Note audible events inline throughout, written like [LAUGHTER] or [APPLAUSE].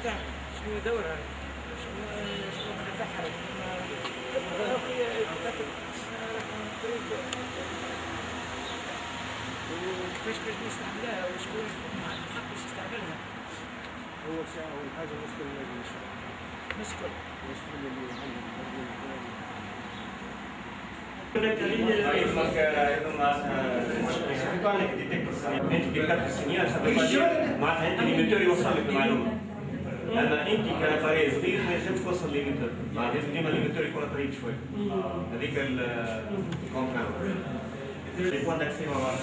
بتاعها شنو دورها شنو شنو تبعها وكيفاش باش نستعملها وشكون الحق باش يستعملها هو هو الحاجة المشكل اللي نشوفها مشكل المشكل اللي عندنا السنين معناتها انت اللي يوصل لك المعلومه اما انت كاباري صغير ما ينجمش توصل ليميتور معناتها لازم ديما الليميتور يكون طريق شوي هذيك الكونترول لي بوان داكسي مع بعض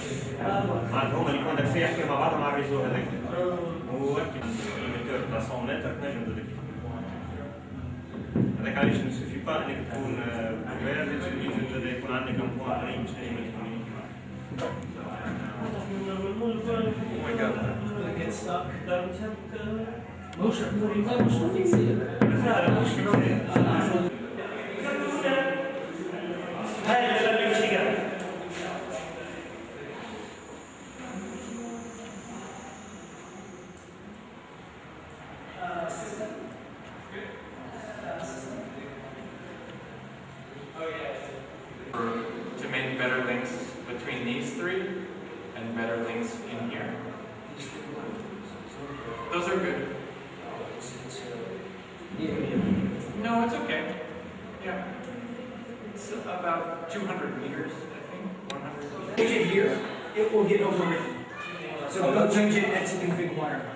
معناتها هما لي بوان داكسي يحكيو مع بعضهم مع الريزو هذاك وانت الليميتور تاع 100 متر تنجم تديك هذاك علاش ما سوفي با انك تكون كبير لازم يكون عندك ان بوان قريب باش تنجم get stuck. مش مش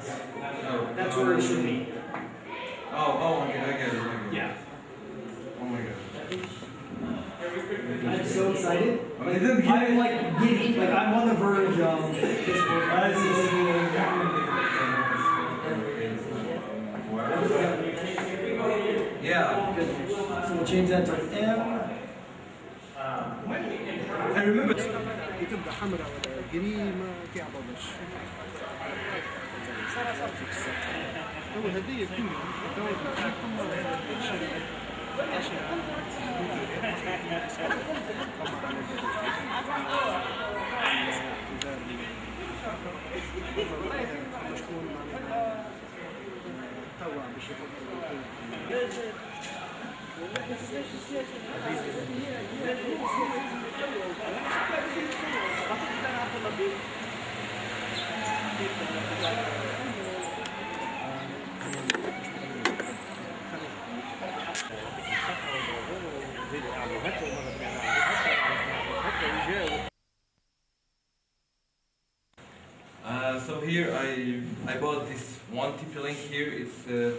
That's where it should be. Oh, oh, I get, I get it. I get it. Yeah. Oh my god. I'm so excited. I mean, it didn't get I'm like giddy, like I'm on the verge of this work. Yeah. So we'll change that to M. I remember. هدية Thank you. Here I I bought this one TP-Link here. It's uh,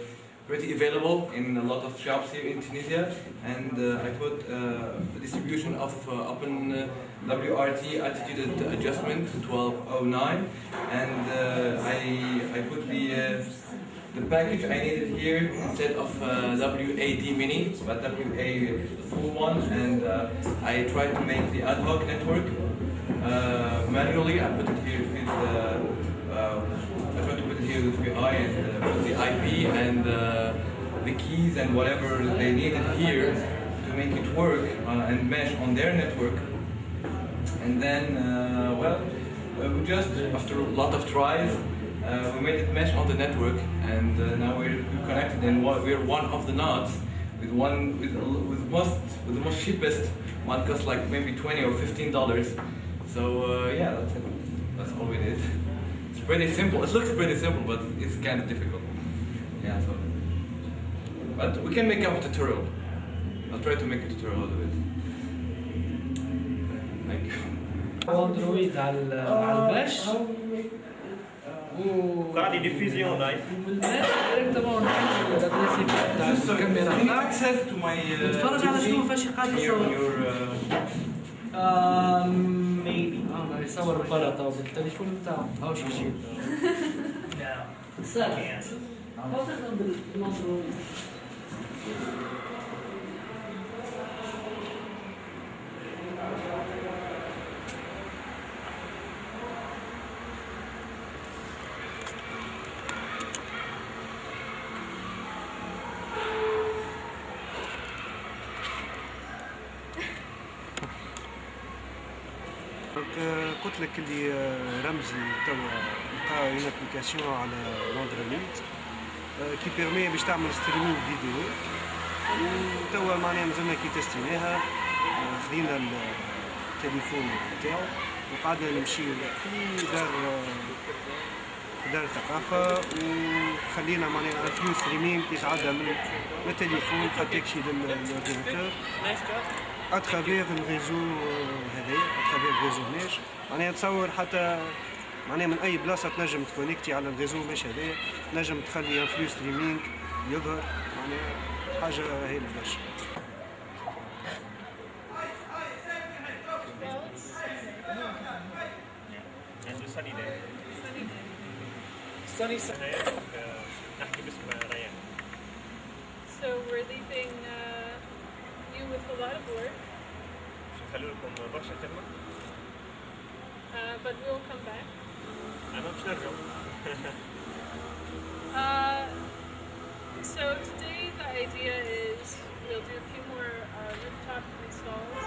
pretty available in a lot of shops here in Tunisia, and uh, I put uh, distribution of uh, Open uh, WRT attitude adjustment 1209, and uh, I I put the the package I needed here instead of uh, wpad mini, but WA the full one, and uh, I tried to make the ad hoc network uh, manually. I put it here with uh, uh, I tried to put it here and uh, the IP and uh, the keys and whatever they needed here to make it work uh, and mesh on their network. And then, uh, well, uh, we just after a lot of tries, we made it mesh on the network, and now we're connected, and we're one of the nodes with one with with most with the most cheapest one costs like maybe twenty or fifteen dollars. So uh, yeah, that's it. That's all we did. It's pretty simple. It looks pretty simple, but it's kind of difficult. Yeah. So, but we can make up a tutorial. I'll try to make a tutorial out of it. Thank you. اندرويد على على الباش و قاعد يديفيزيون لايف والباش ديريكتومون نحل الادريس تاع الكاميرا Can you بتاعك access to my uh, نتفرج على شنو فاش قاعد your, يصور your uh, ميبي اه يصور برا تو بالتليفون بتاعه هاو شي شي سهل ابليكاسيون على لاندروليد آه، كي بيرمي باش تعمل ستريمينغ فيديو وتوا معناها مازلنا كي تستيناها آه، خذينا التليفون نتاعو وقعدنا نمشيو في دار آه، دار الثقافة وخلينا معناها فيو ستريمينغ يتعدى من التليفون حتى يكشي للاورديناتور اترافيغ الريزو هذايا اترافيغ الريزو ماش معناها تصور حتى معناها من أي بلاصة تنجم تكونيكتي على الريزو ماش هذايا تنجم تخلي ان فلو ستريمينغ يظهر معناها حاجة هايلة برشا. Sunny So we're leaving uh, you with a lot of work, uh, but we'll come back. انا [LAUGHS] باش نرجعوا Uh, so today the idea is we'll do a few more uh, rooftop installs.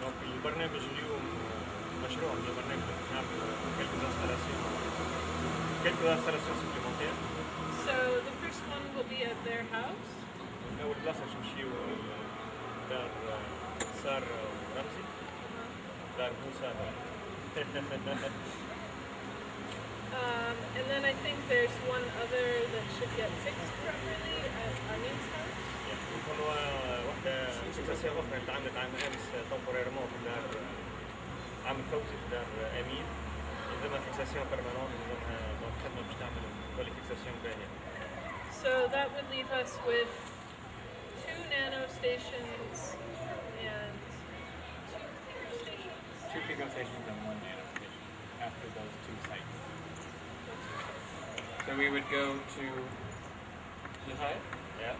دونك البرنامج اليوم مشروع من البرنامج باش نعمل كيلكو انستالاسيون كيلكو انستالاسيون سوبليمونتير So the first one will be at their house. اول بلاصه باش نمشيو دار سار رمزي دار موسى um, and then I think there's one other that should get fixed properly at Armin's house. So that would leave us with two nano stations and two pico stations. Two pico stations and one nano station after those two sites. So we would go to Lehigh Yeah.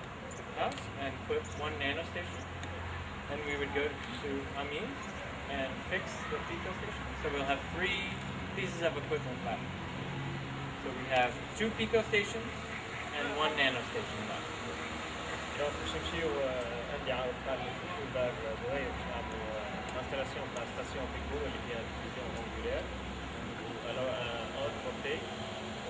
house and put one nano station. Then we would go to Amin and fix the pico station. So we'll have three pieces of equipment left. So we have two pico stations and one nano station left. دونك باش نمشيو آه، عندي عاود قال لي نمشيو دار زهير باش نعملوا انستالاسيون تاع ستاسيون بيكو اللي هي ستاسيون مونجولير اون بورتي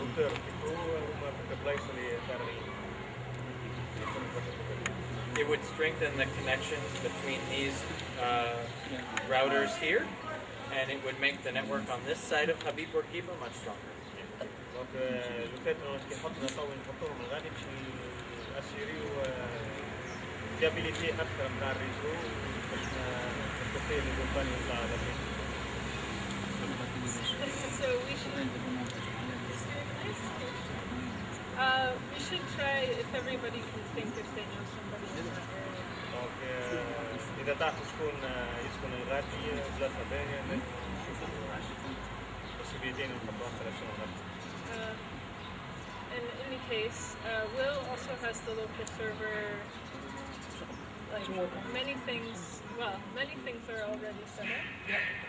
Uh, it would strengthen the connections between these uh, routers here, and it would make the network on this side of Habib Bourguiba much stronger. so we should Uh, we should try if everybody can think if they know somebody in that area. دونك اذا تعرفوا شكون يسكن الغادي بلاصه باهيه لازم نشوفوا possibilitين نحطوا انستالاسيون غادي Uh, in any case, uh, Will also has the local server. Like many things, well, many things are already set up. دونك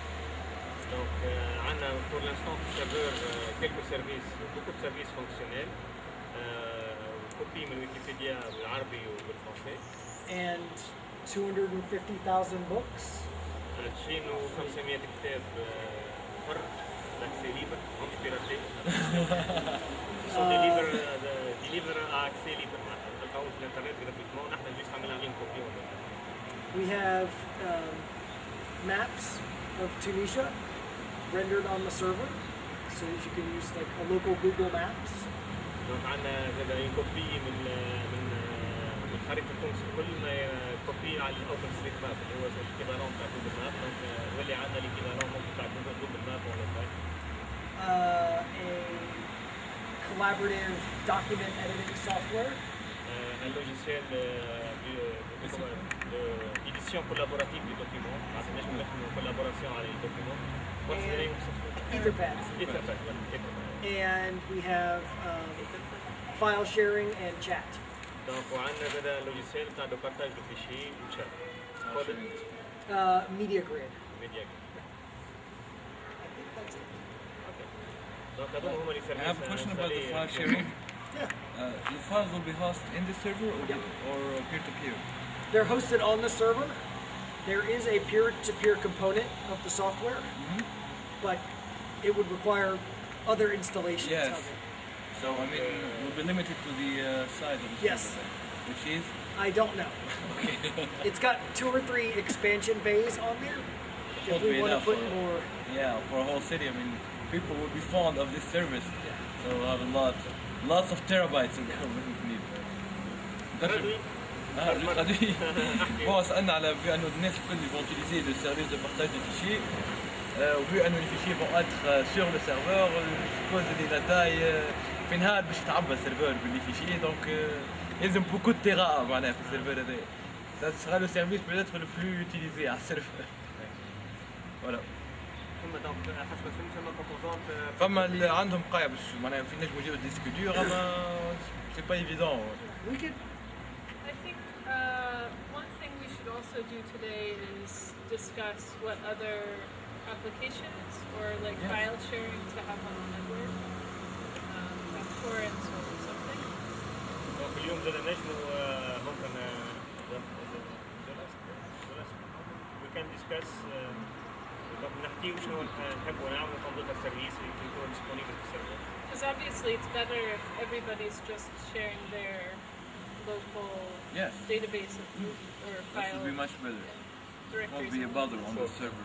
دونك عندنا pour l'instant في السيرفر كيلكو سيرفيس بوكو سيرفيس فونكسيونيل كوبي من ويكيبيديا بالعربي وبالفرنسي and 250,000 books. [LAUGHS] 2500 كتاب آه، حر لاكسي ليبر مش بيراتي سو ديليفر ديليفر اكسي ليبر معناتها تلقاو في الانترنت gratuitement نحن جيست عملنا لين كوبي We have um, maps of Tunisia rendered on the server, so that you can use like a local Google Maps. دونك عندنا زاد اون كوبي من من من خريطه تونس كل ما كوبي على الاوبن ستريت ماب اللي هو الايكيفالون تاع جوجل ماب دونك يولي عندنا الايكيفالون ممكن تاع جوجل جوجل ماب ولا بتاع Uh, a collaborative document editing software. un logiciel d'édition collaborative du document معناتها نجم نخدموا collaboration على الدوكيمون What's the name of software? Etherpad. Etherpad, voilà, Etherpad. And we have um, file sharing and chat. دونك وعندنا زاد لوجيسيال تاع دو بارتاج دو فيشي وشات Uh, media grid. ميديا I think that's it. دونك هذوما هما اللي I have a question about the file sharing. [LAUGHS] Uh, the files will be hosted in the server or, or peer to peer? They're hosted on the server. There is a peer-to-peer component of the software, but it would require other installations Yes. of it. So I mean, we'll be limited to the uh, size of the Yes. server, then, which is I don't know. [LAUGHS] it's got two or three expansion bays on there. If Won't we be want to enough put for- more, yeah for a whole city. I mean, people will be fond of this service, so we'll have a lot, lots of terabytes of need. تردوي Ah, je traduis. bon, سألنا على vu أنه الناس الكل vont utiliser le service de partage de fichiers. Euh, vu أنه les fichiers vont être euh, sur le serveur, je suppose اللي la taille euh, في نهار باش يتعبى السيرفر باللي fichiers donc euh, يلزم beaucoup de تيرا معناها في السيرفر هذايا. Ça sera le service peut-être le plus utilisé à serveur. Voilà. ثم دونك حسب الفيلم ثم كومبوزونت فما اللي عندهم قاية باش معناها في نجموا يجيو ديسك دور اما سي با ايفيدون we could. I think uh, one thing we should also do today is discuss what other applications or like Yeah. file sharing to have on the network, um, like torrents or something. دونك اليوم زاد نجموا آه، ممكن وي كان ديسكاس دونك نحكيو شنو نحبوا نعملوا كمبيوتر سيرفيس اللي يكون ديسپونيبل في السيرفر Because obviously it's better if everybody's just sharing their local Yes. database of or That file would be much better. directories. Won't be a bother on the server.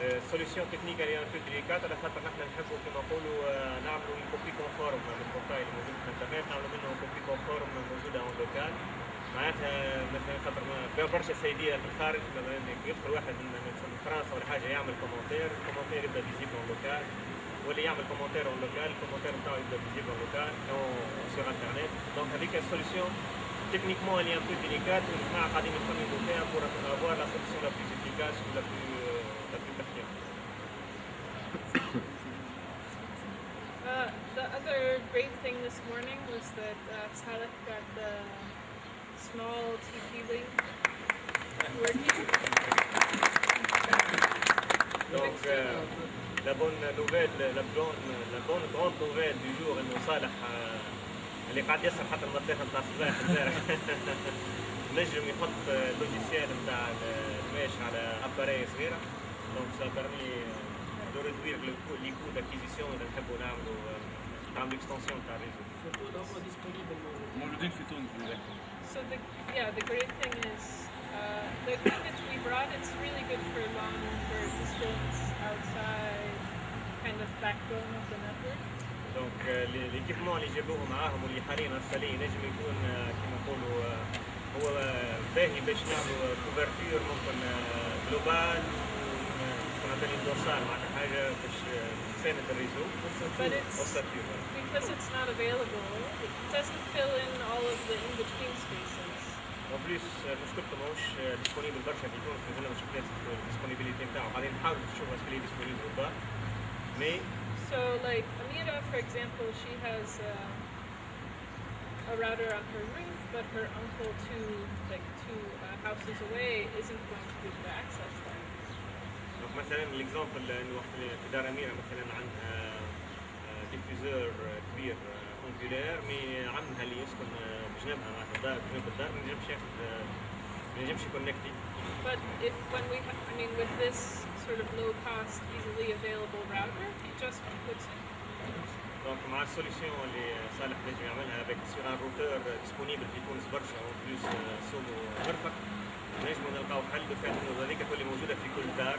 السوليسيون تكنيك اللي بو ديليكات على خاطر نحن نحبوا كما نقولوا آه، نعملوا كوبي كونفورم من البورتاي اللي موجود في الإنترنت. نعملوا منه كوبي كونفورم موجوده اون لوكال. معناتها مثلا خاطر برشا سيدية في الخارج يدخل واحد من فرنسا ولا حاجة يعمل كومنتير الكومنتير يبدأ فيزيبل اون لوكال. واللي يعمل كومنتير اون لوكال. الكومنتير نتاعو يبدأ فيزيبل اون لوكال سور انترنت دونك هذيك السوليسيون تكنيكمون اللي ان بو ديليكات والجماعه قاعدين يخمموا فيها بور افوار لا سوليسيون لا بلوس افيكاس ولا بلو لا بلو pertinente. Uh, the other great thing this morning was that uh, Saleh got the small TP link working. Donc, euh, la bonne nouvelle, la bonne, la bonne grande nouvelle du jour انه صالح آه، اللي قاعد يسهر حتى المطيخ نتاع الصباح امبارح نجم يحط اللوجيسيال نتاع الماش على اباري صغيره دونك سا بيرمي دو ريدوير لي كو داكيزيسيون اذا نحبوا نعملوا آه، نعملوا اكستنسيون تاع الريزو موجودين في تونس لذلك. So the yeah, the great thing is uh, the equipment we brought. It's really good for longer distance outside kind of backbone of the network. دونك ليكيبمون اللي جابوه معاهم واللي حاليا انستالي نجم يكون آه، كيما نقولوا آه، هو آه، باهي باش نعملوا كوفرتور ممكن جلوبال كنا بالي دوسار معناتها حاجه باش آه، تساند الريزو But it's والساتيور because it's not available. It doesn't fill in all of the in-between spaces. اون بليس مشكلته ماهوش ديسبونيبل برشا في تونس مازلنا ما شفناش الديسبونيبيليتي نتاعو قاعدين نحاولوا نشوفوا اسكو لي ديسبونيبل ولا با مي So like Amira, for example, she has uh, a router on her roof, but her uncle two like two uh, houses away isn't going to be able to access that. مثلا الاكزامبل انه وقت في دار أميرة مثلا عندها ديفيزور كبير اونجولير مي عمها اللي يسكن آه، بجنبها معناتها الدار بجنب الدار ما ينجمش ياخذ ما ينجمش يكونكتي But if when we, ha- I mean, with this sort of low cost, easily available router, he just puts it. دونك مع السوليسيون اللي صالح نجم يعملها افيك سير ان روتور ديسپونيبل في تونس برشا اون بلوس سومو مرفق نجمو نلقاو حل بفات انه هذيك تولي موجوده في كل دار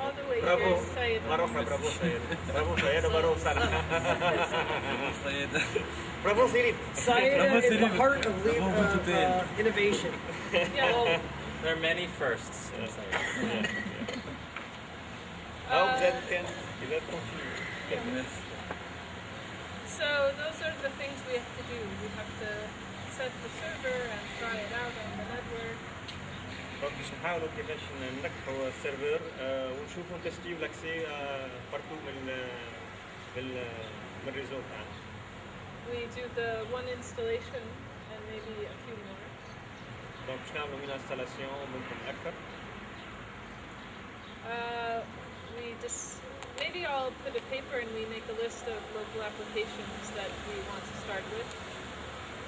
All the way. Bravo. Sayed. Bravo, Bravo Sayed. Bravo Sayed or Sayed. Bravo Sirip. Sayed [LAUGHS] is the heart of lead, uh, innovation. [LAUGHS] There are many firsts in Sayed. Yeah. Yeah. Oh, uh. So those are the things we have to do. We have to set the server and try it out دونك باش نحاولوا كيفاش ننجحوا السيرفر آه، ونشوفوا نتستيو لاكسي بارتو من من من الريزو تاعنا We do the one installation and maybe a few more. دونك باش نعملوا من انستالاسيون ممكن أكثر Uh, we just maybe I'll put a paper and we make a list of local applications that we want to start with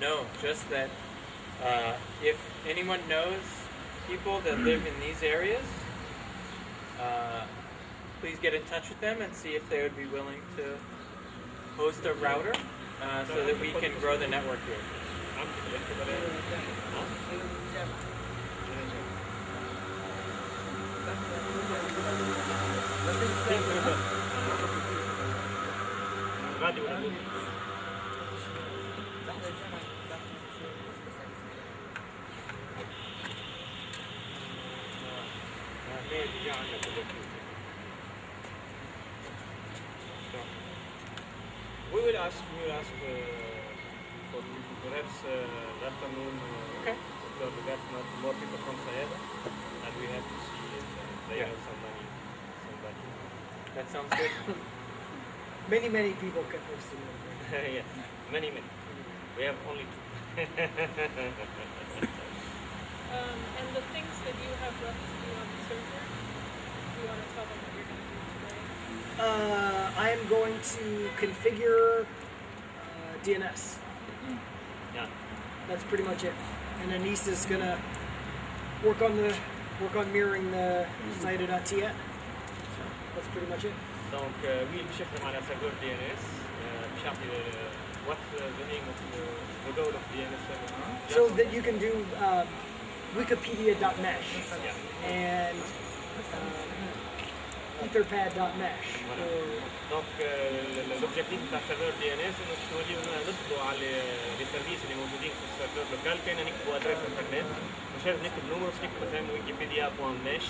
No, just that uh, if anyone knows people that live in these areas, uh, please get in touch with them and see if they would be willing to host a router uh, so that we can grow the network here. Ask, we will ask uh, for perhaps uh, that afternoon uh, Okay. because we got not more people from Sayada and we have to see if uh, they Yeah. have somebody, somebody. That sounds good. [LAUGHS] Many, many people can host a [LAUGHS] yeah, many, many. We have only two. [LAUGHS] Um, and the things that you have left to do on the server, do you want to tell them what you're going to do today? Uh, I am going to configure DNS. Yeah. That's pretty much it. And then is gonna work on the work on mirroring the CIDR.TN. So that's pretty much it. Donc, euh, oui, DNS. Euh, euh, what's uh, the name of the, of DNS server? So that you can do um, uh, wikipedia.mesh. Yeah. And... Uh, Etherpad.mesh. دونك لوبجيكتيف تاع سيرفر دي ان اس انه توليو نصبوا على لي سيرفيس اللي موجودين في السيرفر لوكال كان نكتبوا ادريس انترنت مش لازم نكتب باش نكتب مثلا ويكيبيديا بوان ميش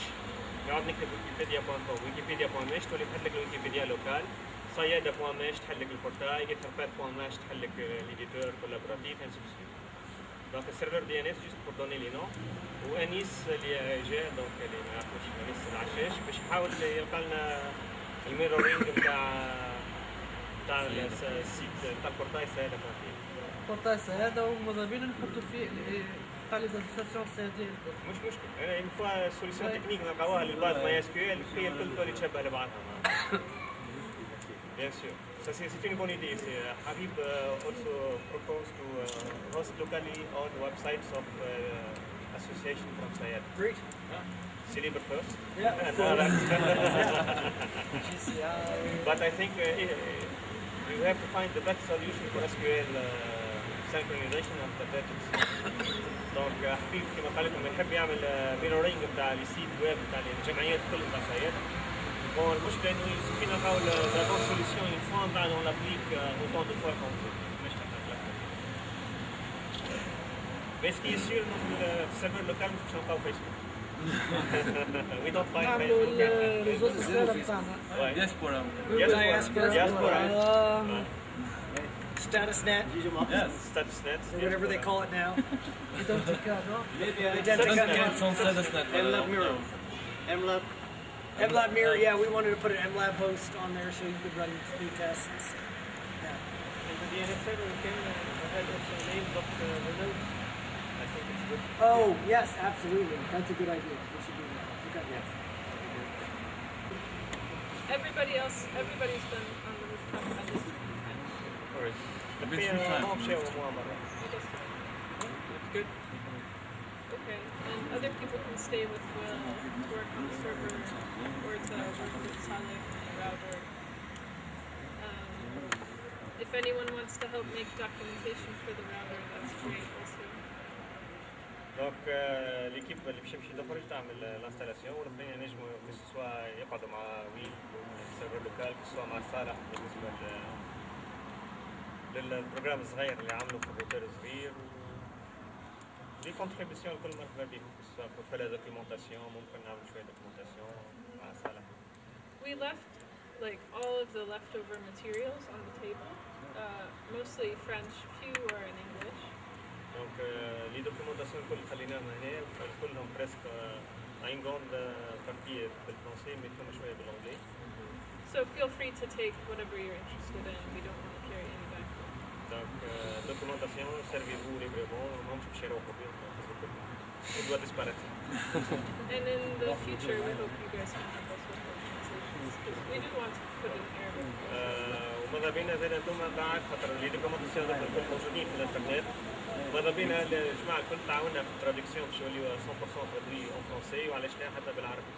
نقعد نكتب ويكيبيديا بوان كوم ويكيبيديا بوان ميش تولي تحل لك الويكيبيديا لوكال صيادة بوان ميش تحل لك البورتاي ايثرباد بوان ميش تحل لك ليديتور كولابوراتيف انسي دي ان اس جوست بور دوني لي نو وانيس اللي جاء دونك اللي ما يعرفوش انيس العشاش باش يحاول يلقى لنا الميرورينج نتاع نتاع السيت نتاع البورتاي سهله بوان بورتاس هذا ومضامين نحطوا فيه تاع لي زاسوسياسيون سياديين مش مشكل أنا اون فوا سوليسيون تكنيك نلقاوها للباز ماي اس كيو ال الكل تولي تشبه لبعضها Bien sûr. Ça, c'est c'est une bonne idée. C'est, uh, Habib uh, also proposed to uh, host locally on websites of uh, association from Sayed. great. Celeber first. Yeah, [LAUGHS] of [LAUGHS] And course. others. GCI but I think uh, eh, you have to find the best solution for SQL uh, synchronization after that. It's دونك حبيب كما قال لكم يحب يعمل ميرورينج نتاع لي سيت ويب نتاع الجمعيات الكل نتاع السيادة Bon, moi je la bonne solution une fois, ben, on l'applique euh, autant de fois qu'on peut. Mais ce qui est sûr, ne euh, pas au Facebook. we don't find Facebook. Les autres serveurs pas. Diaspora. Diaspora. Diaspora. Yes, StatusNet. Or whatever they call it now. [LAUGHS] Identica, no? Identica. MLab mirror, yeah, we wanted to put an MLab host on there so you could run speed tests. Yeah. And the I think it's good. Oh, yes, absolutely. That's a good idea. We should do that. Okay. Yeah. Everybody else, everybody's been on the rooftop at this time. Alright. I've It's time. Good. Okay, and other people can stay with Will, work on the server. If anyone wants to help make documentation for the router, that's great also. دونك ليكيب اللي باش يمشي تخرج تعمل الانستالاسيون والاخرين ينجموا كو سوا يقعدوا مع ويل السيرفر لوكال كو سوا مع صالح بالنسبة لل للبروجرام الصغير اللي عملوا في الروتر الصغير لي كونتريبيسيون الكل مرحبا بهم كو سوا بور فير لا دوكيومونتاسيون ممكن نعمل شوية دوكيومونتاسيون مع صالح We left like all of the leftover materials on the table, uh, mostly French, few are in English. دونك لي دوكيومونتاسيون الكل خليناهم هنا كلهم بريسك ان غوند بارتي بالفرنسي مي فما شويه بالانجلي So feel free to take whatever you're interested in. We don't want to carry any back. Donc, euh, documentation, servez-vous librement, non, je suis au bien, il doit disparaître. [LAUGHS] And in the future, we hope you guys can help وماذا بينا زاد أنتم بعد خاطر لي دوكيومونتاسيون هذوك الكل موجودين في الإنترنت ماذا بينا الجماعه الكل تعاوننا في التراديكسيون باش يوليو 100% ترادوي اون فرونسي وعلاش لا حتى بالعربي.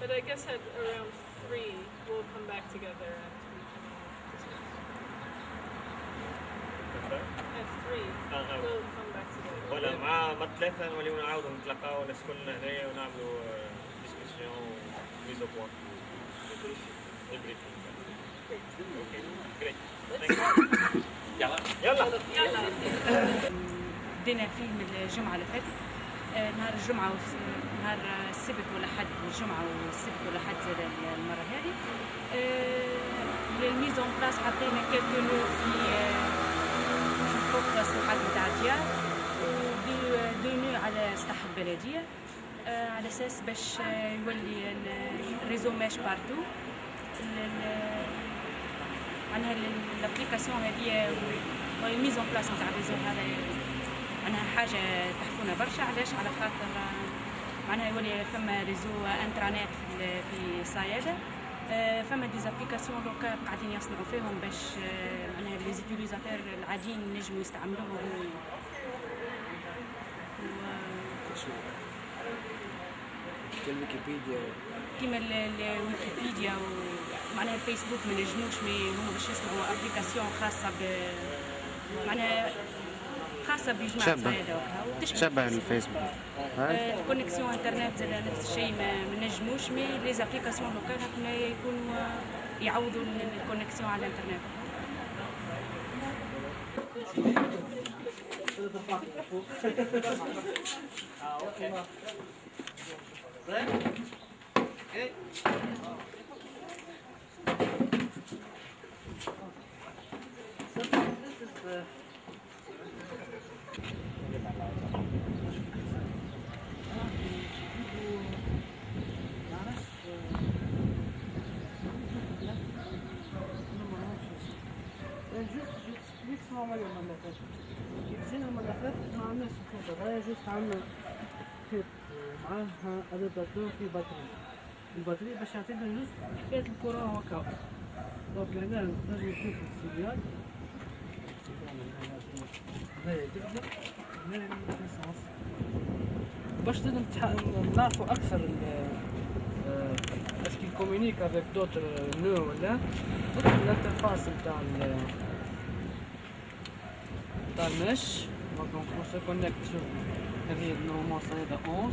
But I guess at around three, we'll come back together and we can. At three, آه، آه. we'll come back together. ولا مع مع ثلاثة نوليو نعاودوا نتلاقاو الناس كلنا هنايا ونعملوا ديسكسيون ميز أو بوان. يلا يلا يلا فيلم الجمعة اللي فاتت. آه، نهار الجمعة نهار السبت والأحد الجمعة والسبت والأحد زاد المرة هذه. آه، للميزون بلاس حطينا كاتو نو في آه، في فوق الساحات نتاع الديار. ودو نو على سطح البلدية. على أساس باش آه، يولي ال- الريزو ماش معناها ال- الابليكاسيون هذه الميز اون بلاس نتاع الريزو هذا. معناها حاجة تحفونا برشا. علاش؟ على خاطر آه، معناها يولي فما ريزو انترانيت في ال- في صيادة آه، فما ديزابليكاسيون دوكا قاعدين يصنعوا فيهم باش آه، معناها لي زيتيليزاتور العاديين ينجموا يستعملوهم. و... كالويكيبيديا كيما ال- ال- الويكيبيديا ومعناها الفيسبوك ما نجموش مي هما باش يصنعوا ابليكاسيون خاصة ب معناها خاصة بجماعة شابة. صيادة وكا وتشبه شبه الفيسبوك. آه، الكونيكسيون انترنت زاد نفس الشيء ما نجموش مي لي زابليكاسيون لوكال هكما يكونوا يعوضوا ال- الكونيكسيون على الانترنت. [LAUGHS] Right? Okay. So this is the juste, juste, juste, on va le mettre. J'ai le magasin, on a ce qu'on devrait juste en mettre. Ee, معاه ابي بكر في بطري البطري باش يعطينا جزء حكاية الكرة هكا. دونك هنا نجم نشوف السيديان باش نعرفوا أكثر اسكي كومونيك افيك دوتر نو ولا ندخل الانترفاس نتاع نتاع المش دونك اون سو كونيكت شوف هذه نورمالمون صيدا 11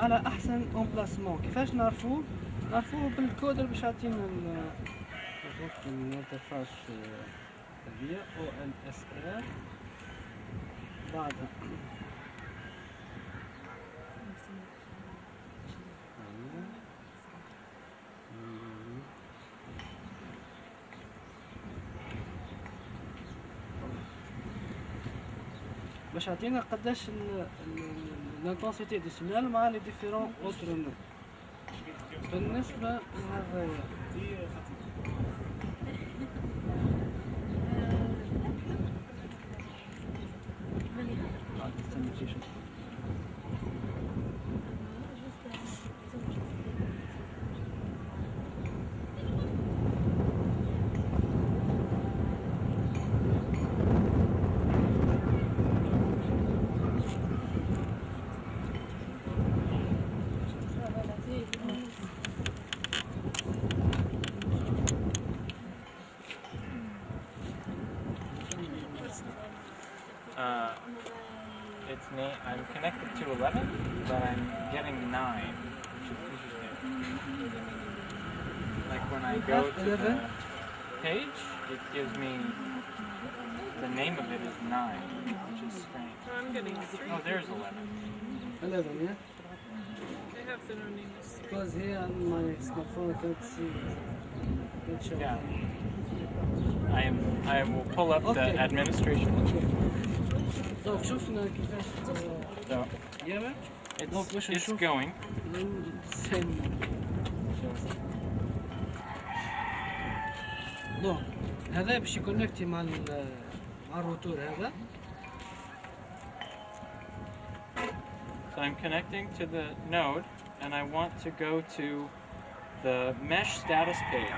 على أحسن امبلاسمون كيفاش نعرفوه نعرفوه بالكود اللي باش يعطينا الانترفاس هذيا أو ان اس ار بعدها باش يعطينا قداش ال لانتونسيتي دو سينال مع لي ديفيرون اوتر نو بالنسبة للغايه my smartphone I can't see can't show Yeah. I am. I will pull up Okay. the administration. طيب شفنا كيفاش So ياما it's, Donc, باش it's نشوف. going. سن دونك هذا باش يكونكتي مع ال- مع الروتور هذا So I'm connecting to the node, and I want to go to the mesh status page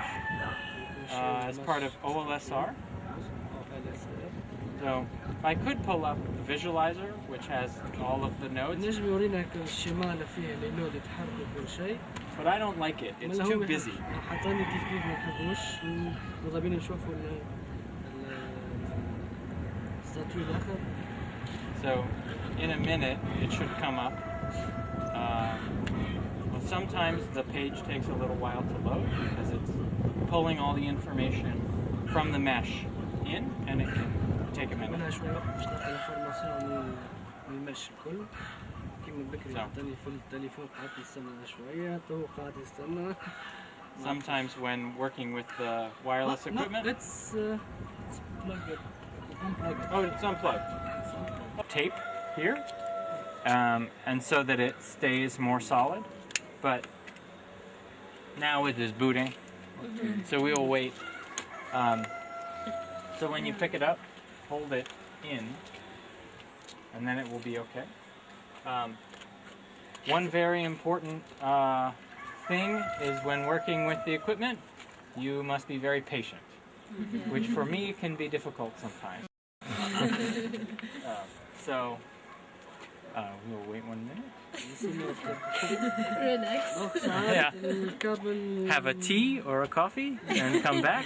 uh, as part of OLSR. So I could pull up the visualizer, which has all of the nodes, نجم يورينا الشمال فيه لي نود يتحركوا كل شيء but I don't like it. It's ملا هو too ما يحب- busy. حطاني كيف كيف ما نحبوش مضابين نشوفوا ال ال- الستاتيو الاخر So in a minute, it should come up. Uh, well, sometimes the page takes a little while to load because it's pulling all the information from the mesh in and it can take a minute. So. [LAUGHS] Sometimes when working with the wireless equipment. No, it's, uh, it's plugged it. Unplugged. Oh, it's unplugged. It's unplugged. Tape here. Um, and so that it stays more solid. But now it is booting, so we will wait. Um, so when you pick it up, hold it in, and then it will be okay. Um, one very important uh, thing is when working with the equipment, you must be very patient, which for me can be difficult sometimes. [LAUGHS] Uh, so uh, we'll wait one minute. Relax. yeah. Have a tea or a coffee and come back.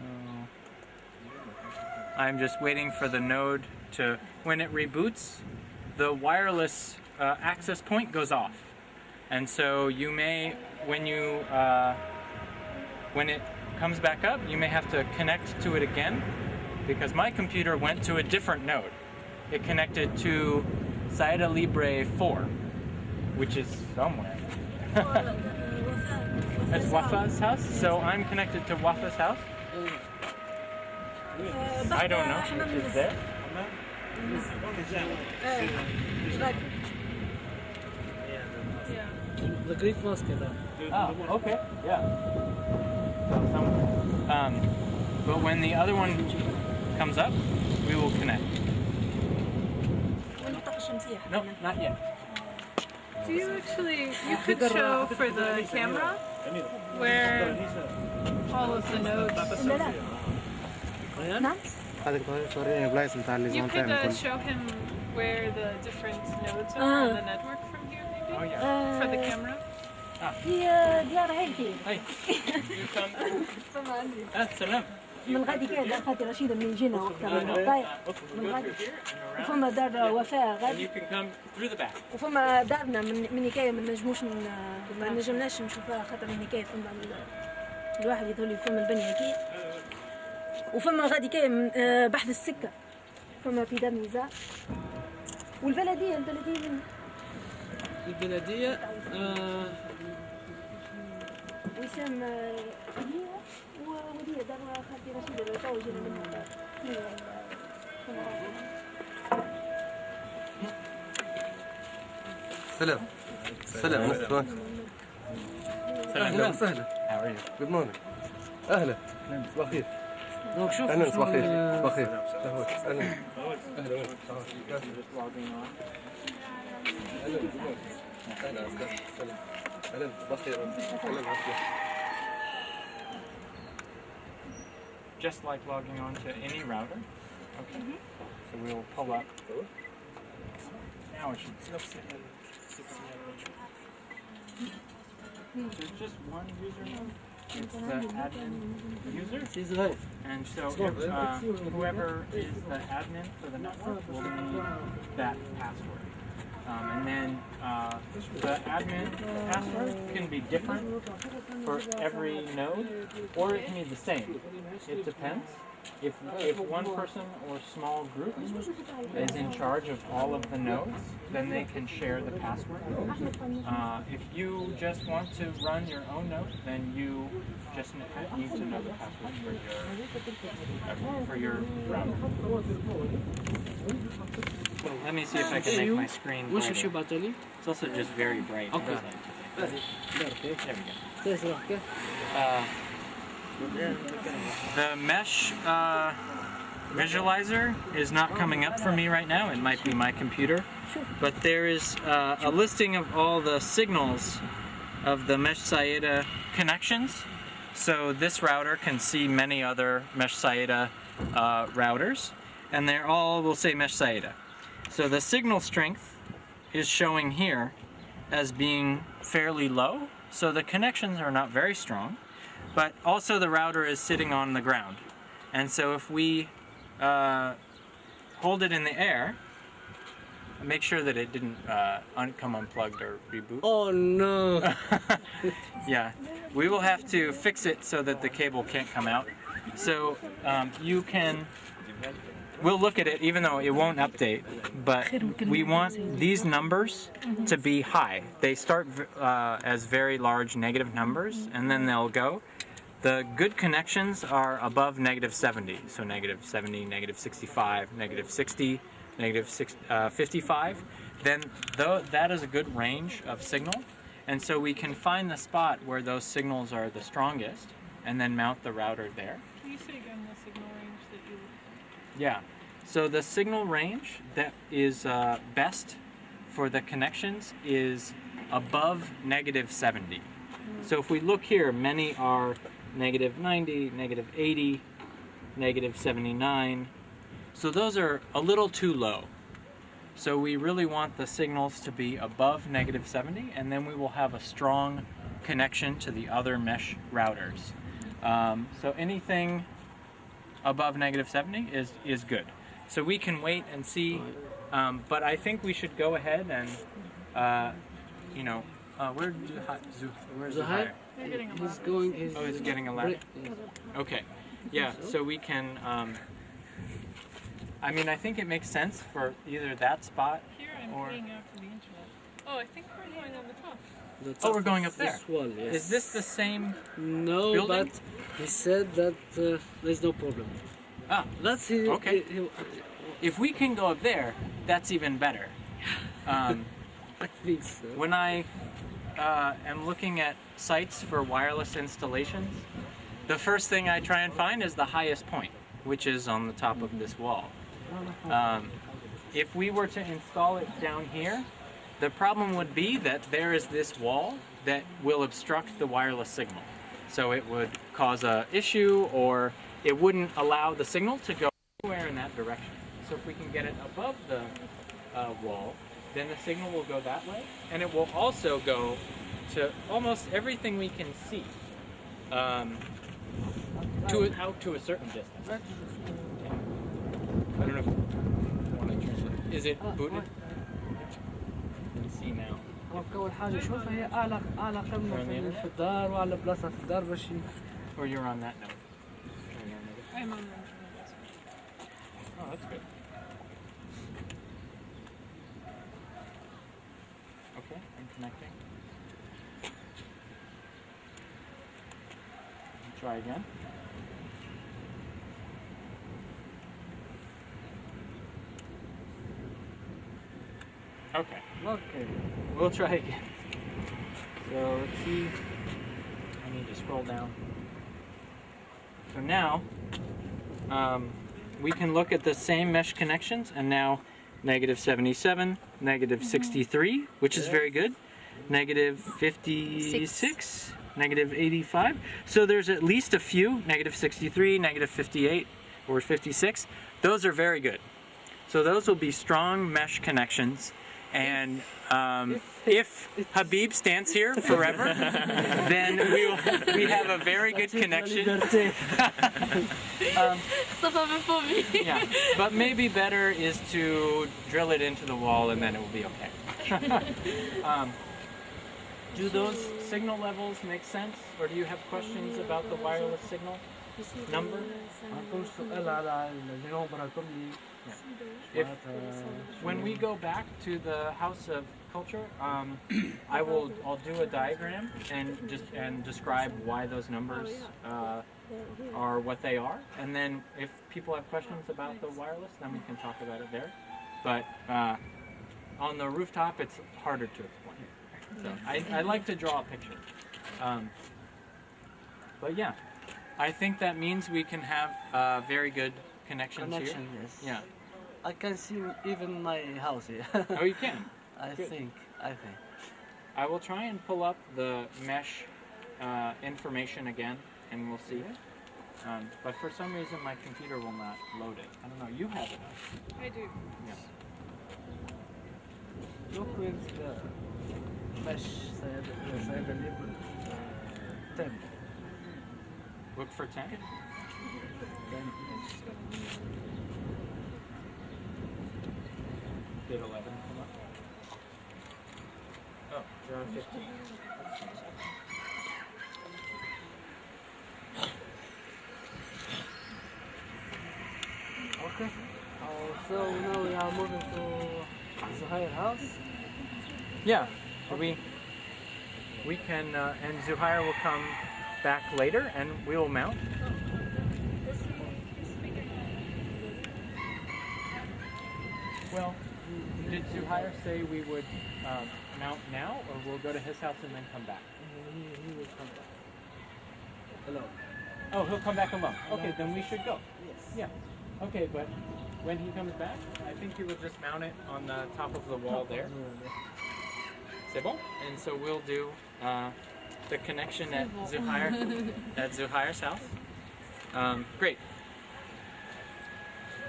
Oh. I'm just waiting for the node to, when it reboots, the wireless uh, access point goes off. And so you may, when you, uh, when it comes back up, you may have to connect to it again because my computer went to a different node. It connected to Saida Libre 4, which is somewhere. [LAUGHS] That's Wafa's house, so I'm connected to Wafa's house. I don't know Is it's there. Yeah. The Greek Mosque there. Oh, ah, okay, yeah. Um, but when the other one comes up, we will connect. No, not yet. Do you actually, you could show for the camera where all of the notes. You could uh, show him where the different nodes are on the network from here, maybe? Oh, yeah. Uh, for the camera? في ديار عائلتي اي [LAUGHS] السلام آه، من غادي دار خالتي رشيدة من جينا وقتها من آه، آه. غادي. وفما دار وفاء غادي. وفما دارنا من من نكاية ما نجموش ما نجمناش نشوفها خاطر من نكاية فما الواحد يظهر لي فما البنية كي. وفما غادي كاين بحث السكة. فما في دار نزار والبلدية البلدية البلدية آه وسام آه، هي وهي دار خالتي رشيدة لو تو جينا منها سلام. سلام مرحبا أهلا وسهلا? جود مورنينج أهلا. صباح الخير دونك شوف أهلا صباح الخير ال- صباح الخير أهلا. أهلا. أهلا. [LAUGHS] Just like logging on to any router. Okay. Mm -hmm. So we'll pull up. Now it should. There's just one user. It's the admin user. And so if, uh, whoever is the admin for the network will need that password. Um, and then uh, the admin password can be different for every node, or it can be the same. It depends. If, if one person or small group is in charge of all of the nodes, then they can share the password. Uh, if you just want to run your own node, then you just need to know the password for your for your router. Let me see if I can make my screen. It's also just very bright. Okay. There we go. Uh, the mesh uh, visualizer is not coming up for me right now. It might be my computer. But there is uh, a listing of all the signals of the mesh Sayada connections. So this router can see many other mesh Sayada uh, routers. And they're all, will say mesh Sayada. So the signal strength is showing here as being fairly low. So the connections are not very strong, but also the router is sitting on the ground. And so if we uh, hold it in the air, make sure that it didn't uh, un- come unplugged or reboot. Oh no! [LAUGHS] yeah, we will have to fix it so that the cable can't come out. So um, you can, we'll look at it even though it won't update, but we want these numbers to be high. They start uh, as very large negative numbers and then they'll go. The good connections are above negative 70, so negative 70, negative 65, negative 60, negative six, uh, 55. Then though that is a good range of signal, and so we can find the spot where those signals are the strongest, and then mount the router there. Can you say again the signal range that you Yeah. So the signal range that is uh, best for the connections is above negative 70. So if we look here, many are negative 90, negative 80, negative 79. So those are a little too low. So we really want the signals to be above negative 70 and then we will have a strong connection to the other mesh routers. Um, so anything above negative 70 is, is good. So we can wait and see, um, but I think we should go ahead and, uh, you know, uh, where Zuha- Zu- where's Zuhair? Zuhair? They're getting He's going. He's Oh, he's getting a ladder. Okay, yeah, so we can, um, I mean, I think it makes sense for either that spot. Here I'm Or- paying out to the internet. Oh, I think we're going on the top. Oh, we're going up there. This yes. Is this the same? No, building? but he said that uh, there's no problem. Ah, That's he. Okay. he- he- if we can go up there, that's even better. [LAUGHS] Um, I think so. when I uh, am looking at sites for wireless installations, the first thing I try and find is the highest point, which is on the top of this wall. Um, if we were to install it down here, the problem would be that there is this wall that will obstruct the wireless signal. So it would cause a issue or it wouldn't allow the signal to go anywhere in that direction. So if we can get it above the uh, wall, then the signal will go that way and it will also go to almost everything we can see um, to a, out to a certain distance. I don't know if you want to translate. Is it booted? اول حاجة شوفها هي اعلى اعلى قمه في, في الدار واعلى بلاصه في الدار باش Or you're on that note. I'm on that note. Oh, that's good. Okay, I'm connecting. Try again. Okay. Okay. We'll try again. So let's see. I need to scroll down. So now, um, we can look at the same mesh connections and now negative 77, negative 63, which is very good, negative 56, negative 85. So there's at least a few, negative 63, negative 58, or 56. Those are very good. So those will be strong mesh connections. And um, if Habib stands here forever, [LAUGHS] then we will, we have a very good connection. um, yeah, but maybe better is to drill it into the wall and then it will be okay. [LAUGHS] um, do those signal levels make sense? Or do you have questions about the wireless signal number? If, when we go back to the House of Culture, um, I will I'll do a diagram and just and describe why those numbers uh, are what they are. And then if people have questions about the wireless, then we can talk about it there. But uh, on the rooftop, it's harder to so I, I like to draw a picture. Um, but yeah, I think that means we can have uh, very good connections connection. here. Yes. Yeah. I can see even my house here. Oh, you can. [LAUGHS] I Good. think. I think. I will try and pull up the mesh uh, information again, and we'll see. Um, but for some reason, my computer will not load it. I don't know. You have it. I do. Yeah. Look with the the side label. Ten. Look for 10. Ten. Did 11 come up? Oh, you're on 15. Okay. Uh, so now we are moving to Zuhair house. Yeah. We we can, uh, and Zuhair will come back later, and we will mount. Well, did Zuhair say we would um, mount now, or we'll go to his house and then come back? He, he will come back. Hello. Oh, he'll come back alone. Okay, then we should go. Yes. Yeah. Okay, but when he comes back, I think he will just mount it on the top of the wall there. C'est bon? And so we'll do uh, the connection at Zuhair [LAUGHS] at Zuhair's house. Um, great.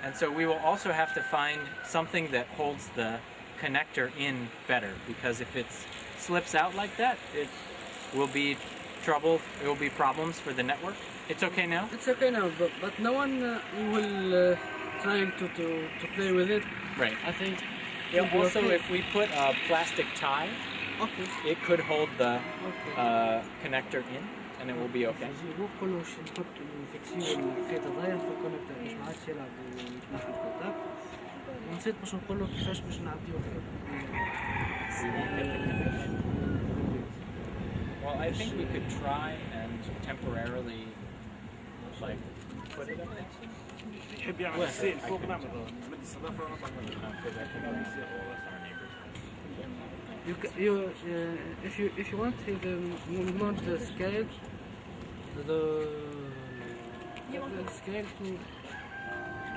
And so we will also have to find something that holds the connector in better because if it slips out like that, it will be trouble. It will be problems for the network. It's okay now. It's okay now, but, but no one uh, will uh, trying to, to, to play with it. Right. I think. Yeah, also, okay. if we put a plastic tie, Okay. it could hold the Okay. uh, connector in, and it will be okay. نجيبو كله شي نحط نفكسيو الخيط صغير في الكونكتور باش ما عادش يلعب ويتنحى الكونتاكت ونسيت باش نقول له كيفاش باش نعديو We won't get the connection. Well, I think we could try and temporarily, like, put it up there. يحب يعمل Well, السيل I فوق could- نعمل مد الصدفة You you uh, if you if you want you can mount the scale the the scale to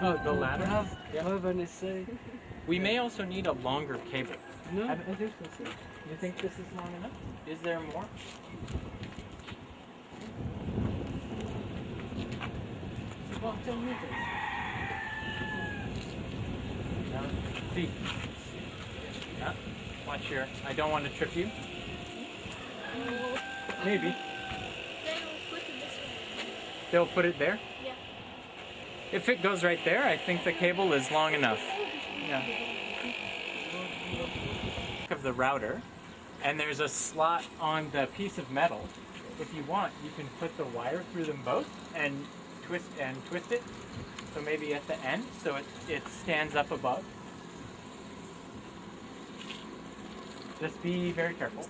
Oh, the to ladder? have Yeah. have an essay. We may also need a longer cable. No, I- I think so. You think this is long enough? Is there more? It's about 10 meters. No. See. Watch your. I don't want to trip you. Maybe. They'll put it there? Yeah. If it goes right there, I think the cable is long enough. Yeah. Of the router, and there's a slot on the piece of metal. If you want, you can put the wire through them both and twist and twist it. So maybe at the end, so it, it stands up above. Just be very careful.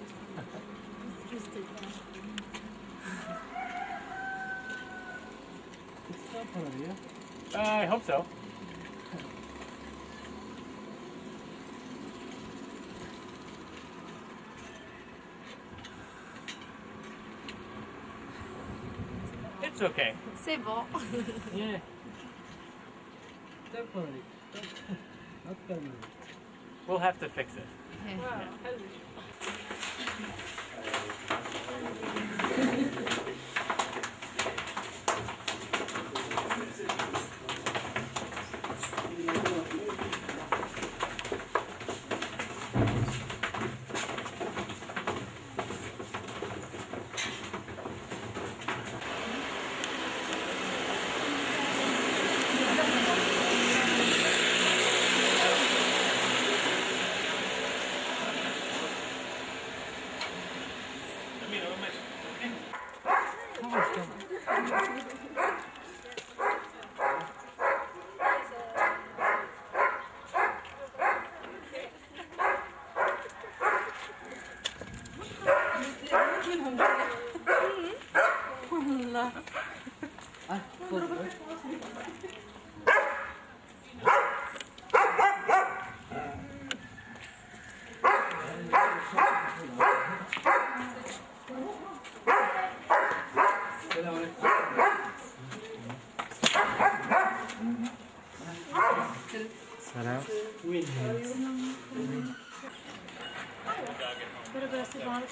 It's temporary, yeah? Uh, I hope so. It's okay. C'est bon. Yeah. [LAUGHS] Temporary. [LAUGHS] Not permanent. We'll have to fix it. Wow, close, right?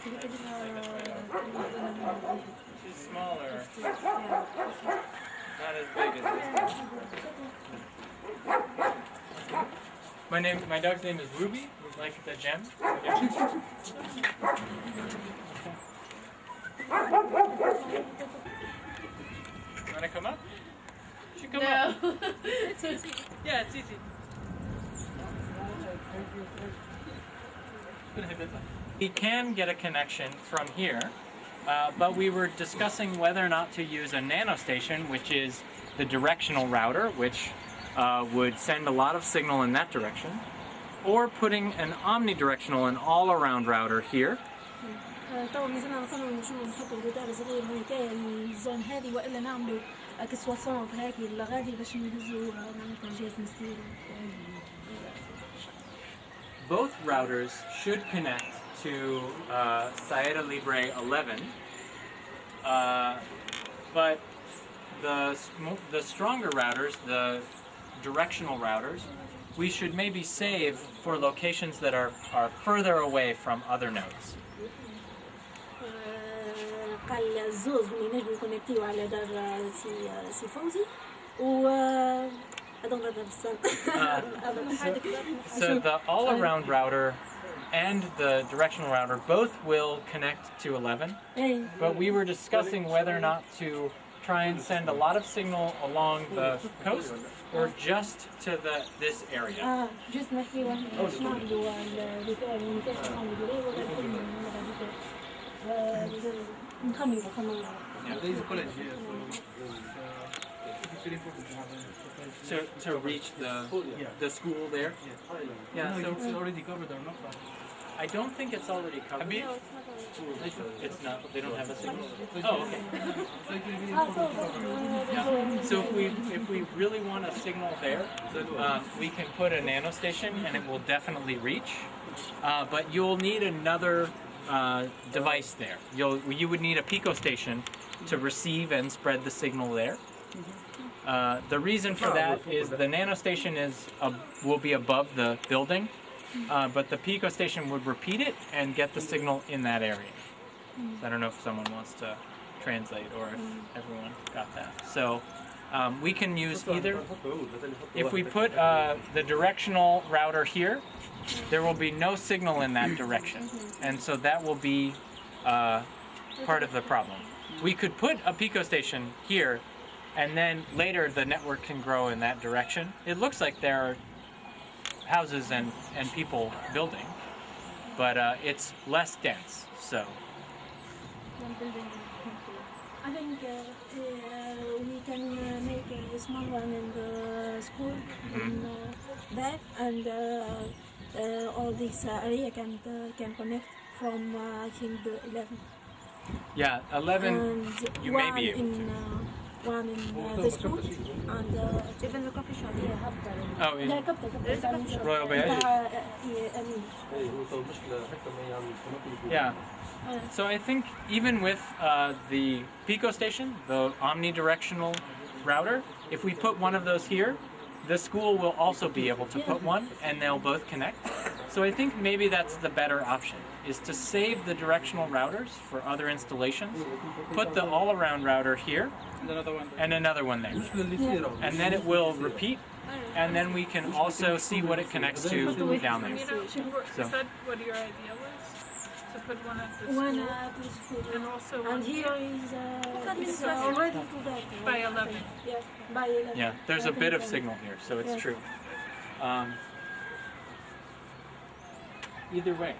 She's smaller, not as big as this. My name, my dog's name is Ruby, like the gem. Wanna come up? Should come up. [LAUGHS] it's easy. Yeah, it's easy. We can get a connection from here, uh, but we were discussing whether or not to use a nanostation, which is the directional router, which uh, would send a lot of signal in that direction, or putting an omnidirectional and all-around router here. طبعا ميزانا مثلا شو نحطوا جدار صغير هيك الزون هذه والا نعملوا كسواسون هيك لغادي باش نهزوا معناتها جهه مسير Both routers should connect to uh, Sayada Libre 11, uh, but the, the stronger routers, the directional routers, we should maybe save for locations that are, are further away from other nodes. so the all-around router and the directional router both will connect to 11, but we were discussing whether or not to try and send a lot of signal along the coast or just to the this area. Uh, to, to reach the the school there. Yeah, so it's already covered or not? I don't think it's already covered. Habib? It's No, they don't have a signal. Oh, okay. Yeah. So if we if we really want a signal there, uh, we can put a nano station and it will definitely reach. Uh, but you'll need another uh, device there. You'll you would need a pico station to receive and spread the signal there. Uh, the reason for that is the nano station is ab- will be above the building, uh, but the pico station would repeat it and get the signal in that area. So I don't know if someone wants to translate or if everyone got that. So um, we can use either. If we put uh, the directional router here, there will be no signal in that direction, and so that will be uh, part of the problem. We could put a pico station here, and then later the network can grow in that direction. It looks like there are houses and, and people building, but uh, it's less dense. So I think uh, uh, we can uh, make a small one in the school in uh, there, and uh, uh, all this area can uh, can connect from uh, I think the 11. yeah, 11. and you may be able in, Uh, one in uh, the school and uh, even the coffee shop. Yeah, Oh, in لا كبتة Royal كبتة Bayaji. أمين. ايه هو المشكله حتى ما يعني القناه Yeah. So I think even with uh, the Pico station, the omnidirectional router, if we put one of those here, the school will also be able to put one and they'll both connect. So I think maybe that's the better option, is to save the directional routers for other installations, put the all-around router here, and another one there. And then it will repeat, and then we can also see what it connects to down there. So. is that what your idea was? To put one at the One at the school. and also one And here is uh, it's already by 11. Yeah, by 11. Yeah, there's a bit of signal here, so it's Yeah. true. Um, either way.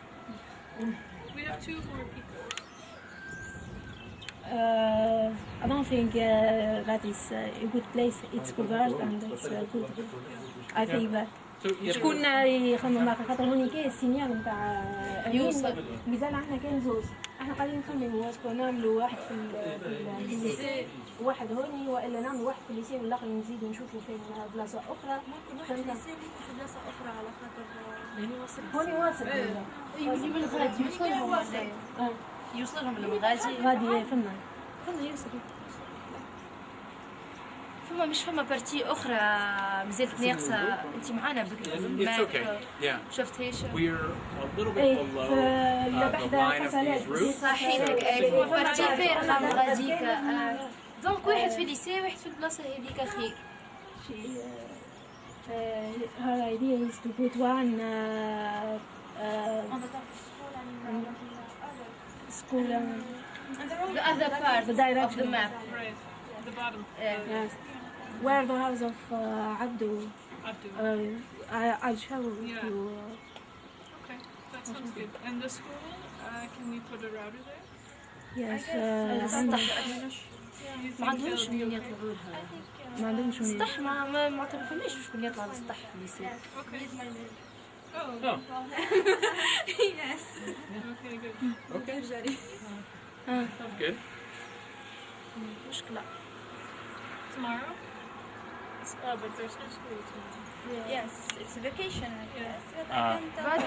We have two more picos. Uh, I don't think uh, that is uh, a good place. It's converged and it's uh, good. I think that. So either, شكون يخمم معك خاطر هوني كاين السينيال نتاع يوصل. مازال عندنا كان زوز إحنا قاعدين نخمموا اسكو نعملوا واحد في ال- في ال- في الليسي واحد هوني والا نعملوا واحد في الليسي والاخر نزيدوا نشوفوا فين بلاصه أخرى ممكن واحد يسير في بلاصة أخرى على خاطر هوني واصل. هوني واصل يجي من غادي يوصلهم يوصلهم للمغازي غادي فما فما يوصل. فما مش فما بارتي أخرى مازالت ناقصه أنت معانا بكري شفتهاش صحيح. إيه، بارتي فارغه من غاديك دونك واحد في الليسي واحد في البلاصة هذيك خير her idea is to put one uh, uh, school um, The other part The of the direction. map Right. The bottom. Yeah. yes, where the house of uh, Abdu. Abdu. Uh, I, I'll show Yeah. you. Okay, that sounds good. And the school, uh, can we put a router there? Yes, السطح You ما think عندهمش they'll be ما عندهمش من- السطح ما ما ما تعرفناش شكون يطلع للسطح في. Oh. Oh. yes. Okay, good. مشكلة Tomorrow? Oh, but there's no school tomorrow. Yes, it's vacation, I guess. But Uh, I can talk, But,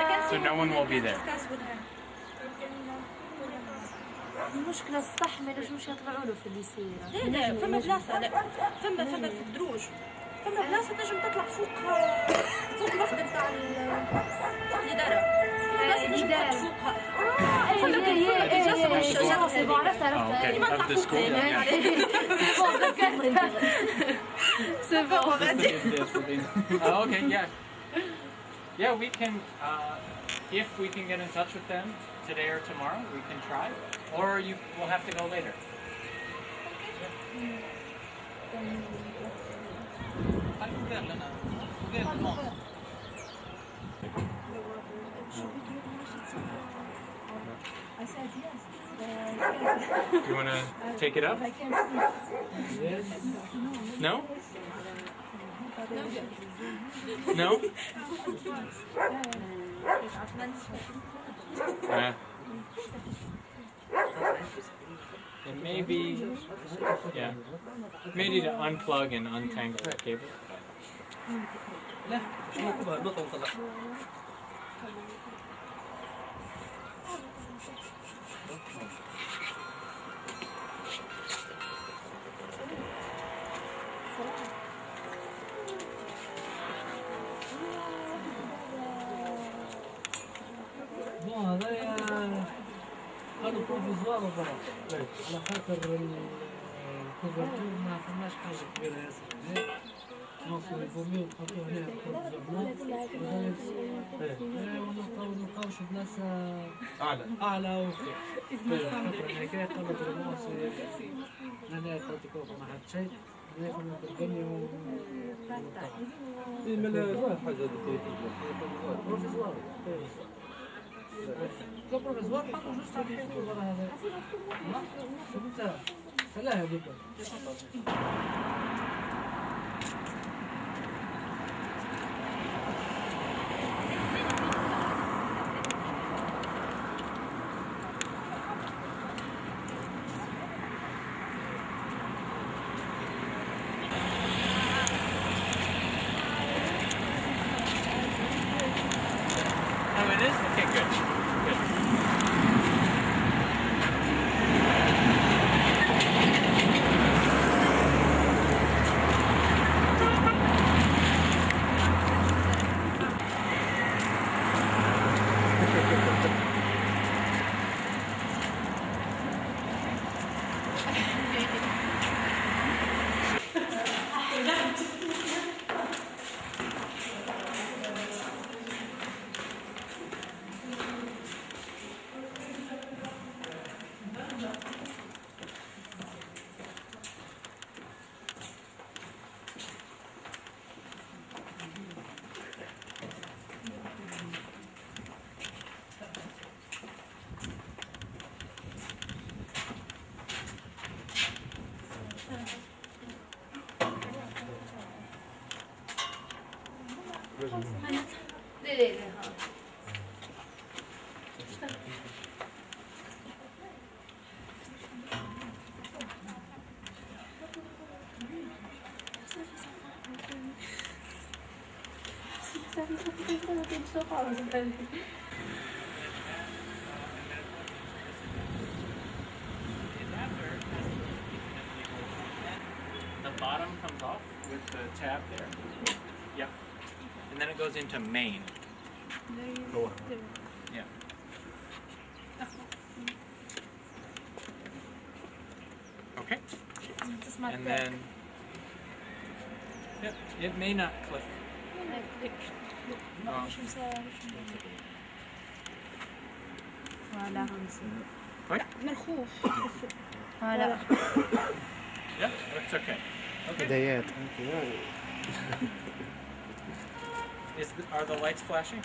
I can uh, So no one will be there. المشكلة استحمل واش يطلعوا له في الليسيرا إيه، فما بلاصة. فما فما في الدروج. فما بلاصة تنجم تطلع فوق فوق الوحدة نتاع الإدارة. بلاصة تنجم Yeah, we can, uh, if we can get in touch with them today or tomorrow, we can try. Or you will have to go later. I said yes. You want to take it up? I can't see. No? No? [LAUGHS] Yeah. It may be, yeah, maybe to unplug and untangle the cable. على خاطر الكوفرتور ما فماش حاجة كبيرة ياسر هنا دونك الفومي نحطو هنا زعما ونلقاو نلقاوش بلاصة أعلى أعلى وفوق خاطر هناك قبل الموس أنا أتلتيكو ما حد شيء ناخذ الدنيا ونطلع. إي ملا حاجة دقيقة. ما في professor fala justo aqui que eu vou fazer. Não? Pergunta. Sei lá, eu vou. The bottom comes off with the tab there. Yep. And then it goes into main. Yeah. Okay. And then. Yep. It may not click. Yeah, okay. Okay. [LAUGHS] Is the, are the lights flashing?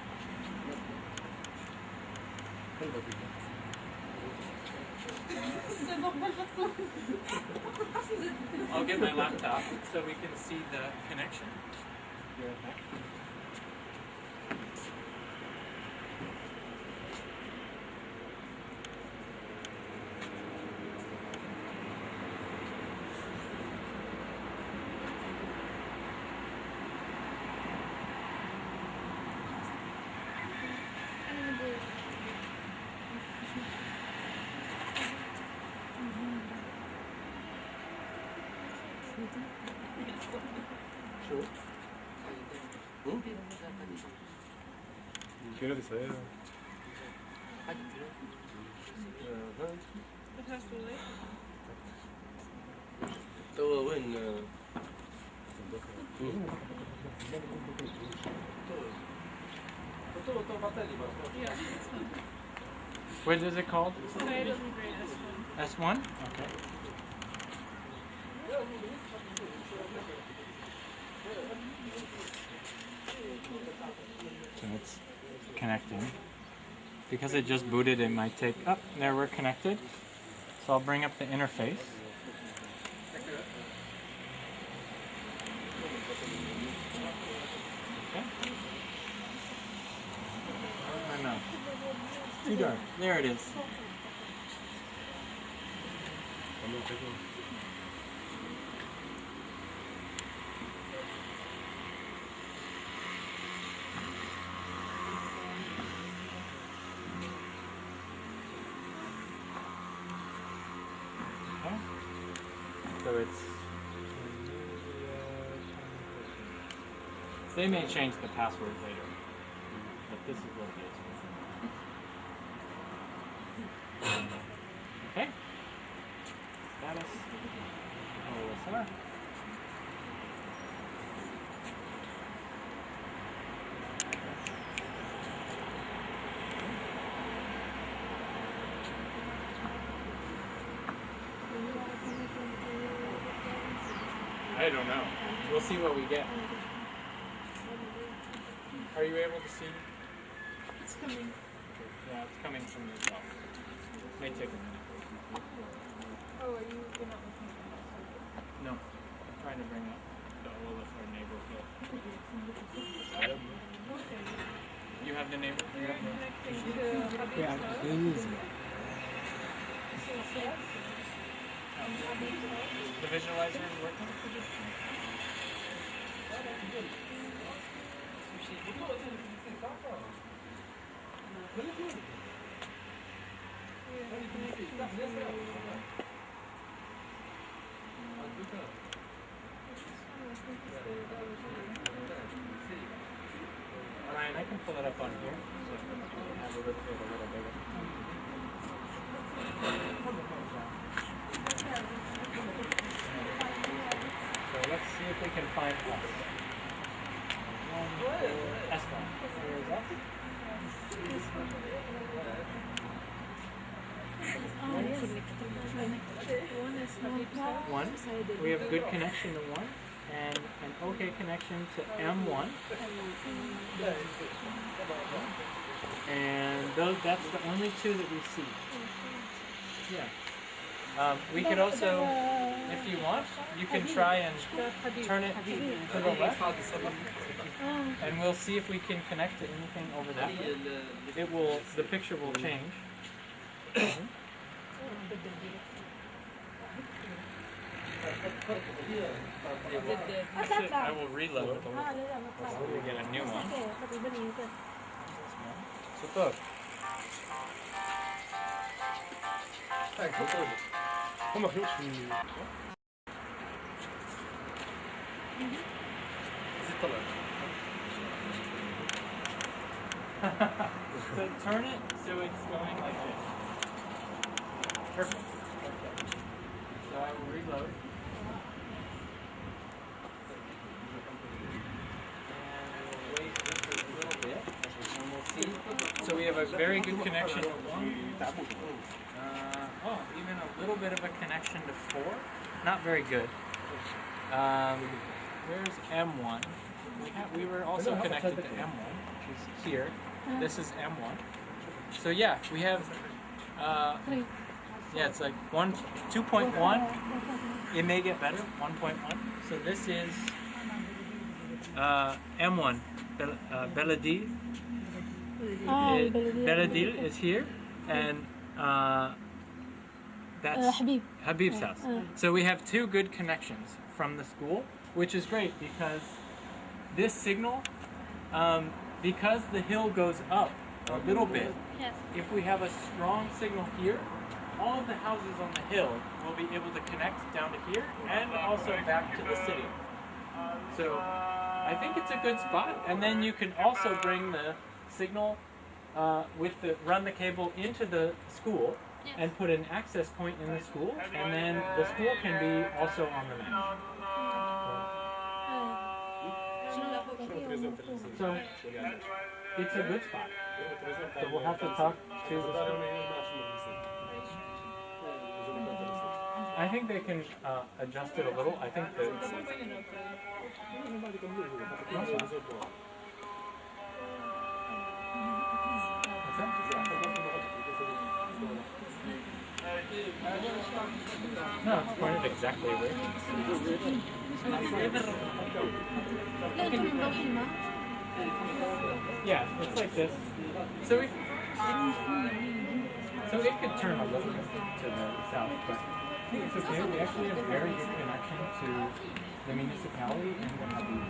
I'll get my laptop so we can see the connection. Negra de What is it called? S1. Because it just booted, it might take. Up oh, there, we're connected. So I'll bring up the interface. Okay. My mouse? Too dark. There it is. They may change the password later, but this is what it is. Okay. Status. OSR. I don't know. We'll see what we get. Are you able to see? It's coming. Yeah, it's coming from yourself. May take a minute. Oh, are you you're not looking at the No, I'm trying to bring up the Olaf or neighbor field. You have the neighbor? You have the... Connecting to Habib's Yeah, house. they. Um, the visualizer is working? I can pull it up on here. So. So let's see if we can find us. One, four, S one. Where is us? One is Habib's One. We have good connection to one, and an okay connection to M1. And those, that's the only two that we see. Yeah. Um, we could also, if you want, you can try and turn it to the left, [GASPS] and we'll see if we can connect to anything over there. It will, the picture will change. I will reload it. We'll get a new one. Super. Kom Come goed. Is? So turn it so it's going like this. Perfect. Okay. So I will reload. And we'll wait just a little bit, and we'll see. So we have a very good connection to one. Uh, oh, even a little bit of a connection to four. Not very good. Um, where's M1? We, have, we were also connected to M1, which is here. This is M1. So yeah, we have, uh, yeah, it's like one, 2.1. It may get better, 1.1. So this is uh, M1, Bel- uh, Beladil. Ah, It- Beladil. Beladil is here, and uh, that's Uh, Habib. Habib's house. uh. So we have two good connections from the school, which is great because this signal, um, because the hill goes up a little bit, Yes. if we have a strong signal here, all of the houses on the hill will be able to connect down to here and also back to the city. So I think it's a good spot. And then you can also bring the signal uh, with the run the cable into the school and put an access point in the school, and then the school can be also on the map. So it's a good spot. So we'll have to talk to the. I think they can uh, adjust it a little. I think that. No, it's pointed exactly where. Yeah, it's like this. So we, so it could turn a little bit to the south, but I think it's okay. We actually have very good connection to the municipality and the Habib,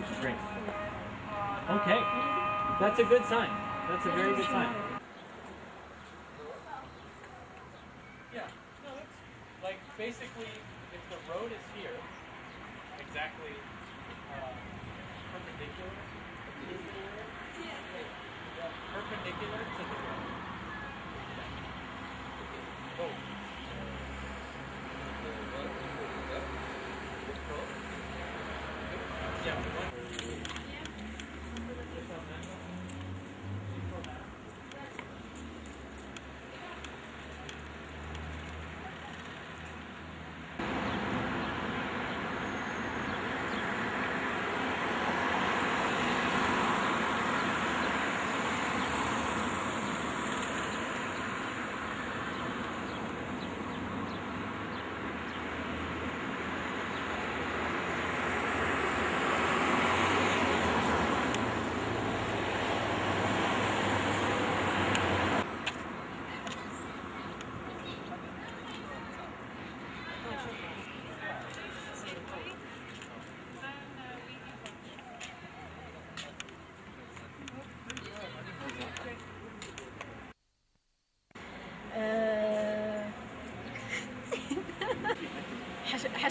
which is great. Okay, that's a good sign. That's a very good sign. Yeah, no, that's like basically if the road is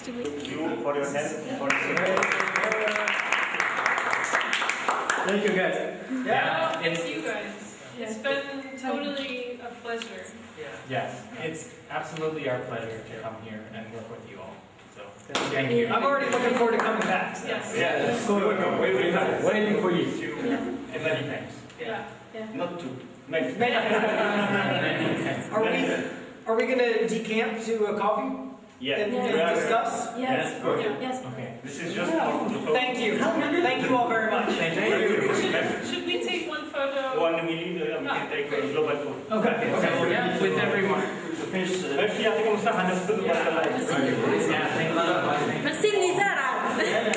to. Thank you for your help. For Thank you guys. Yeah. yeah. Thank you guys. It's been totally a pleasure. Yeah. Yes, it's absolutely our pleasure to come here and work with you all. So thank you. I'm already looking forward to coming back. So. Yes. Yeah. Let's go. Waiting for you. Yeah. And many thanks. Yeah. yeah. Not two. Many. [LAUGHS] Are we are we gonna decamp to a coffee? Yeah. That we yeah. can discuss? Yes. Yes. Okay. yes. Okay. This is just yeah. Thank you. Thank you all very much. Thank you. Should, should we take one photo? One we yeah, we can take a global photo. Okay. Okay. So, yeah, with everyone. Finish. I think I'm still 100 Yeah. Yeah. Thank you. But Sydney's out.